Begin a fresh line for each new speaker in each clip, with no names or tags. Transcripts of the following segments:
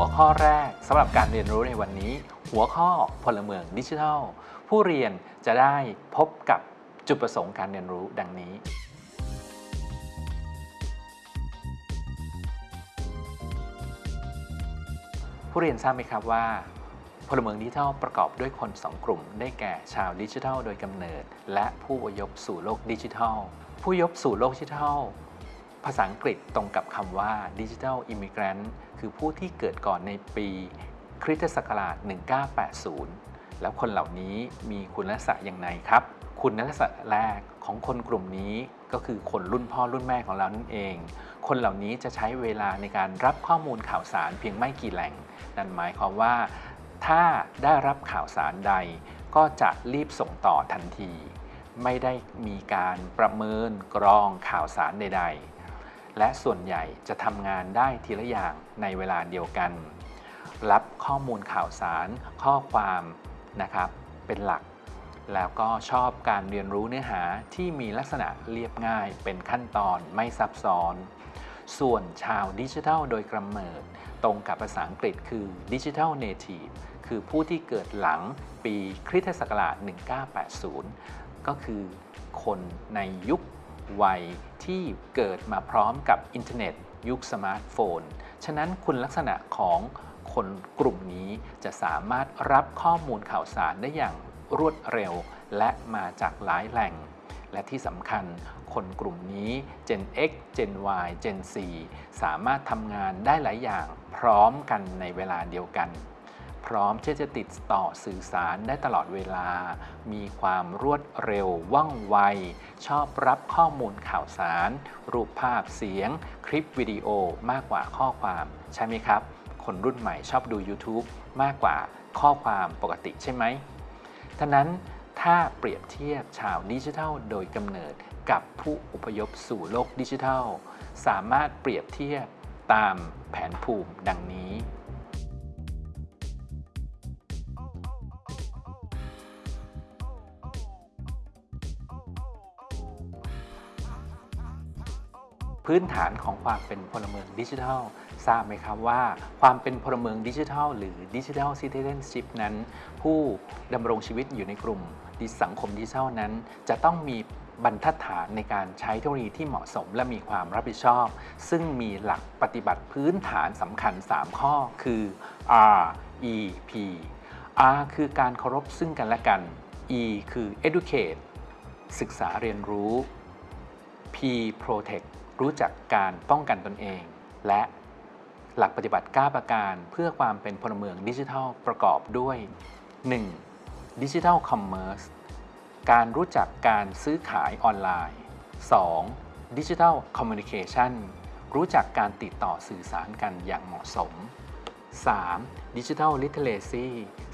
หัวข้อแรกสำหรับการเรียนรู้ในวันนี้ หัวข้อพลเมืองดิจิทัล ผู้เรียนจะได้พบกับจุดประสงค์การเรียนรู้ดังนี้ ผู้เรียนทราบไหมครับว่า พลเมืองดิจิทัลประกอบด้วยคนสองกลุ่ม ได้แก่ชาวดิจิทัลโดยกำเนิด และผู้อยพสู่โลกดิจิทัล ผู้ยพสู่โลกดิจิทัล ภาษาอังกฤษตรงกับคำว่าดิจิทัลอิมิเกรนต์คือผู้ที่เกิดก่อนในปีคริสตศักราช 1980 แล้วคนเหล่านี้มีคุณลักษณะอย่างไรครับ คุณลักษณะแรกของคนกลุ่มนี้ก็คือคนรุ่นพ่อรุ่นแม่ของเรานั่นเอง คนเหล่านี้จะใช้เวลาในการรับข้อมูลข่าวสารเพียงไม่กี่แหล่ง นั่นหมายความว่า ถ้าได้รับข่าวสารใด ก็จะรีบส่งต่อทันที ไม่ได้มีการประเมินกรองข่าวสารใด ๆ และส่วนใหญ่จะทำงานได้ทีละอย่างในเวลาเดียวกัน รับข้อมูลข่าวสาร ข้อความนะครับเป็นหลัก แล้วก็ชอบการเรียนรู้เนื้อหาที่มีลักษณะเรียบง่าย เป็นขั้นตอนไม่ซับซ้อน ส่วนชาวดิจิทัลโดยกำเนิด ตรงกับภาษาอังกฤษคือ digital nativeคือผู้ที่เกิดหลังปีคริสตศักราช 1980 ก็คือคนในยุค วัยที่เกิดมาพร้อมกับอินเทอร์เน็ต ยุคสมาร์ทโฟน ฉะนั้นคุณลักษณะของคนกลุ่มนี้จะสามารถรับข้อมูลข่าวสารได้อย่างรวดเร็ว และมาจากหลายแหล่ง และที่สำคัญคนกลุ่มนี้ Gen X Gen Y Gen Z สามารถทำงานได้หลายอย่างพร้อมกันในเวลาเดียวกัน พร้อมที่จะติดต่อสื่อสารได้ตลอดเวลา มีความรวดเร็วว่องไว ชอบรับข้อมูลข่าวสาร รูปภาพเสียง คลิปวิดีโอมากกว่าข้อความ ใช่ไหมครับ คนรุ่นใหม่ชอบดู YouTube มากกว่าข้อความปกติใช่ไหมท่านั้นถ้าเปรียบเทียบชาวดิจิทัลโดยกำเนิดกับผู้อพยพสู่โลกดิจิทัล สามารถเปรียบเทียบตามแผนภูมิดังนี้ พื้นฐานของความเป็นพลเมืองดิจิทัล ทราบไหมครับว่าความเป็นพลเมืองดิจิทัล หรือดิจิทัลซิติเซนชิพนั้น ผู้ดำรงชีวิตอยู่ในกลุ่มสังคมดิจิทัลนั้น จะต้องมีบรรทัดฐานในการใช้เทคโนโลยีที่เหมาะสมและมีความรับผิดชอบ ซึ่งมีหลักปฏิบัติพื้นฐานสำคัญ 3 ข้อคือ R E P R คือการเคารพซึ่งกันและกัน E คือ educate ศึกษาเรียนรู้ P protect รู้จักการป้องกันตนเอง และหลักปฏิบัติ 9 ประการเพื่อความเป็นพลเมืองดิจิทัลประกอบด้วย 1. Digital Commerce การรู้จักการซื้อขายออนไลน์ 2. Digital Communication รู้จักการติดต่อสื่อสารกันอย่างเหมาะสม 3. Digital Literacy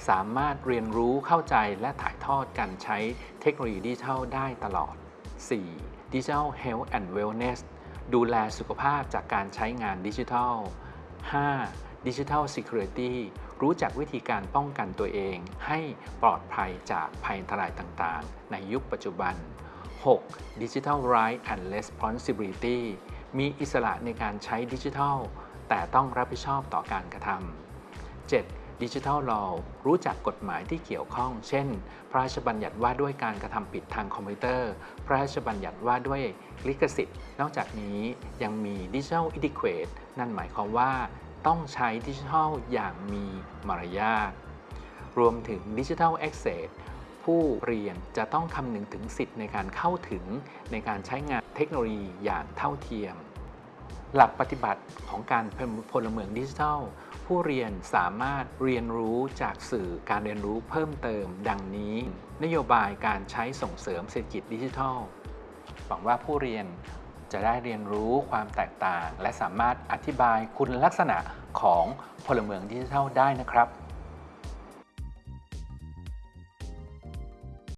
สามารถเรียนรู้เข้าใจและถ่ายทอดการใช้เทคโนโลยีดิจิทัลได้ตลอด 4. Digital Health and Wellness ดูแลสุขภาพจากการใช้งานดิจิทัล 5. Digital Security รู้จักวิธีการป้องกันตัวเอง ให้ปลอดภัยจากภัยอันตรายต่างๆ ในยุคปัจจุบัน 6. Digital Right and Responsibility มีอิสระในการใช้ดิจิทัล แต่ต้องรับผิดชอบต่อการกระทำ 7. ดิจิทัล Law รู้จักกฎหมายที่เกี่ยวข้อง เช่น พระราชบัญญัติว่าด้วยการกระทำผิดทางคอมพิวเตอร์ พระราชบัญญัติว่าด้วยลิขสิทธิ์ นอกจากนี้ยังมีดิจิทัล Etiquette นั่นหมายความว่า ต้องใช้ดิจิทัลอย่างมีมารยาทรวมถึงดิจิทัล Access ผู้เรียนจะต้องคำนึงถึงสิทธิ์ในการเข้าถึงในการใช้งานเทคโนโลยีอย่างเท่าเทียม หลักปฏิบัติของการเป็นพลเมืองดิจิทัล ผู้เรียนสามารถเรียนรู้จากสื่อการเรียนรู้เพิ่มเติม ดังนี้ นโยบายการใช้ส่งเสริมเศรษฐกิจดิจิทัลหวังว่าผู้เรียนจะได้เรียนรู้ความแตกต่าง และสามารถอธิบายคุณลักษณะของพลเมืองดิจิทัลได้นะครับ